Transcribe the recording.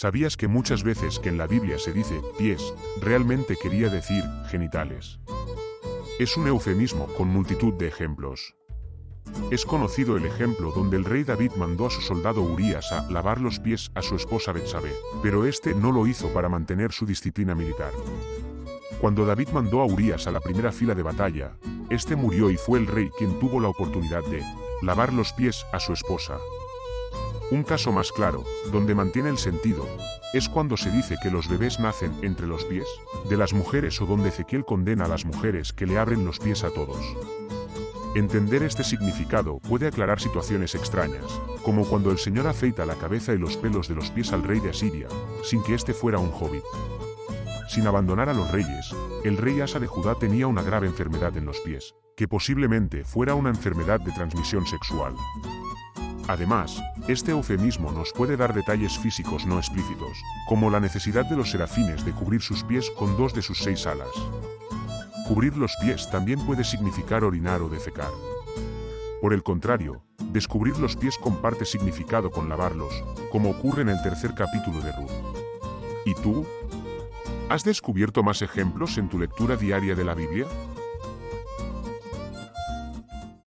¿Sabías que muchas veces que en la Biblia se dice pies, realmente quería decir genitales? Es un eufemismo con multitud de ejemplos. Es conocido el ejemplo donde el rey David mandó a su soldado Urias a lavar los pies a su esposa Betsabé, pero este no lo hizo para mantener su disciplina militar. Cuando David mandó a Urias a la primera fila de batalla, este murió y fue el rey quien tuvo la oportunidad de lavar los pies a su esposa. Un caso más claro, donde mantiene el sentido, es cuando se dice que los bebés nacen entre los pies de las mujeres o donde Ezequiel condena a las mujeres que le abren los pies a todos. Entender este significado puede aclarar situaciones extrañas, como cuando el Señor afeita la cabeza y los pelos de los pies al rey de Asiria, sin que éste fuera un hobbit. Sin abandonar a los reyes, el rey Asa de Judá tenía una grave enfermedad en los pies, que posiblemente fuera una enfermedad de transmisión sexual. Además, este eufemismo nos puede dar detalles físicos no explícitos, como la necesidad de los serafines de cubrir sus pies con dos de sus seis alas. Cubrir los pies también puede significar orinar o defecar. Por el contrario, descubrir los pies comparte significado con lavarlos, como ocurre en el tercer capítulo de Ruth. ¿Y tú? ¿Has descubierto más ejemplos en tu lectura diaria de la Biblia?